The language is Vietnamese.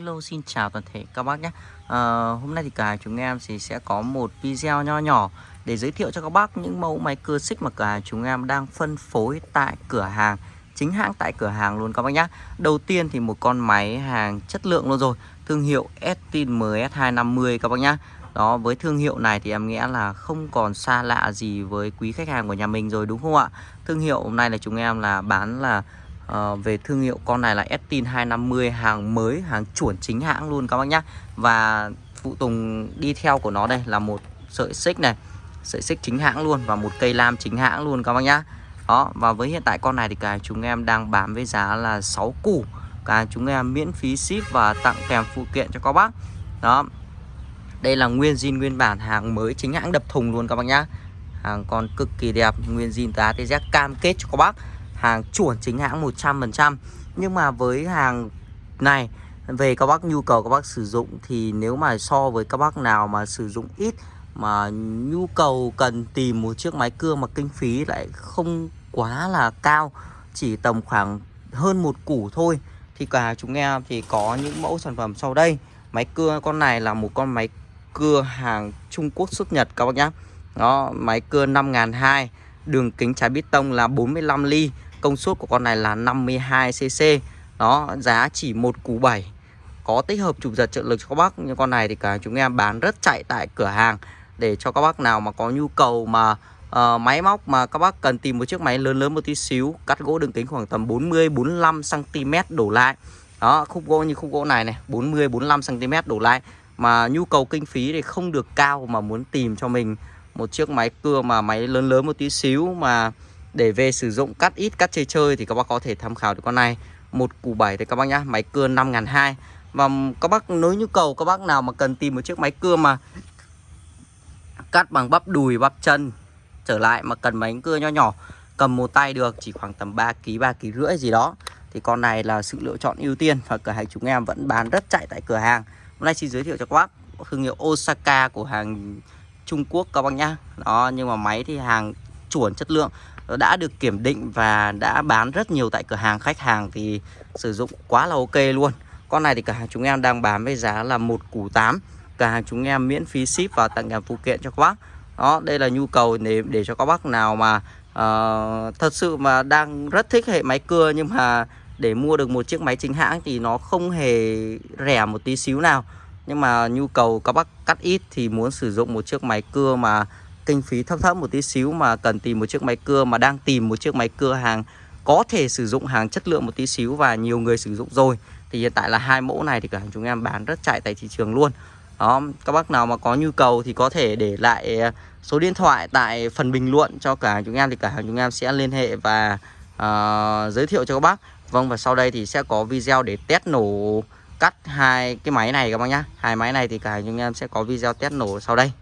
Hello xin chào toàn thể các bác nhé. À, Hôm nay thì cả chúng em thì sẽ có một video nho nhỏ Để giới thiệu cho các bác những mẫu máy cưa xích mà cả chúng em đang phân phối tại cửa hàng Chính hãng tại cửa hàng luôn các bác nhé. Đầu tiên thì một con máy hàng chất lượng luôn rồi Thương hiệu Estin MS250 các bác nhé. Đó với thương hiệu này thì em nghĩ là không còn xa lạ gì với quý khách hàng của nhà mình rồi đúng không ạ? Thương hiệu hôm nay là chúng em là bán là à, về thương hiệu con này là Estin 250 hàng mới hàng chuẩn chính hãng luôn các bác nhé và phụ tùng đi theo của nó đây là một sợi xích này sợi xích chính hãng luôn và một cây lam chính hãng luôn các bác nhá. Đó và với hiện tại con này thì cả chúng em đang bán với giá là 6 củ. Cả chúng em miễn phí ship và tặng kèm phụ kiện cho các bác. Đó đây là nguyên zin nguyên bản hàng mới chính hãng đập thùng luôn các bác nhá. Hàng còn cực kỳ đẹp nguyên zin từ ATZ cam kết cho các bác hàng chuẩn chính hãng 100% nhưng mà với hàng này, về các bác, nhu cầu các bác sử dụng thì nếu mà so với các bác nào mà sử dụng ít, mà nhu cầu cần tìm một chiếc máy cưa mà kinh phí lại không quá là cao, chỉ tầm khoảng hơn một củ thôi, thì cả chúng em thì có những mẫu sản phẩm sau đây. Máy cưa con này là một con máy cưa hàng Trung Quốc xuất Nhật các bác nhé đó, máy cưa 5200 đường kính trái bít tông là 45 ly. Công suất của con này là 52cc Đó giá chỉ một củ 7 Có tích hợp chụp giật trợ lực cho các bác. Nhưng con này thì cả chúng em bán rất chạy tại cửa hàng. Để cho các bác nào mà có nhu cầu mà uh, máy móc mà các bác cần tìm một chiếc máy lớn lớn một tí xíu Cắt gỗ đường kính khoảng tầm 40-45cm đổ lại. Đó khúc gỗ như khúc gỗ này này 40-45cm đổ lại. Mà nhu cầu kinh phí thì không được cao mà muốn tìm cho mình một chiếc máy cưa mà máy lớn lớn một tí xíu mà để về sử dụng cắt ít, cắt chơi chơi thì các bác có thể tham khảo được con này. Một củ 7 thì các bác nhá, máy cưa 5.200 và các bác, nếu nhu cầu các bác nào mà cần tìm một chiếc máy cưa mà cắt bằng bắp đùi, bắp chân trở lại mà cần máy cưa nho nhỏ, cầm một tay được, chỉ khoảng tầm 3 kg 3 kg rưỡi gì đó, thì con này là sự lựa chọn ưu tiên và cửa hàng chúng em vẫn bán rất chạy tại cửa hàng. Hôm nay xin giới thiệu cho các bác thương hiệu Osaka của hàng Trung Quốc các bác nhá. Đó, nhưng mà máy thì hàng chuẩn chất lượng đã được kiểm định và đã bán rất nhiều tại cửa hàng. Khách hàng thì sử dụng quá là ok luôn. Con này thì cửa hàng chúng em đang bán với giá là một củ 8 cửa hàng chúng em miễn phí ship và tặng kèm phụ kiện cho các bác. Đó đây là nhu cầu để để cho các bác nào mà uh, thật sự mà đang rất thích hệ máy cưa nhưng mà để mua được một chiếc máy chính hãng thì nó không hề rẻ một tí xíu nào. Nhưng mà nhu cầu các bác cắt ít thì muốn sử dụng một chiếc máy cưa mà kinh phí thấp thấp một tí xíu mà cần tìm một chiếc máy cưa mà đang tìm một chiếc máy cưa hàng có thể sử dụng hàng chất lượng một tí xíu và nhiều người sử dụng rồi. Thì hiện tại là hai mẫu này thì cả chúng em bán rất chạy tại thị trường luôn. Đó các bác nào mà có nhu cầu thì có thể để lại à, số điện thoại tại phần bình luận cho cả chúng em thì cả hàng chúng em sẽ liên hệ và uh, giới thiệu cho các bác. Vâng và sau đây thì sẽ có video để test nổ cắt hai cái máy này các bác nhá. Hai máy này thì cả chúng em sẽ có video test nổ sau đây.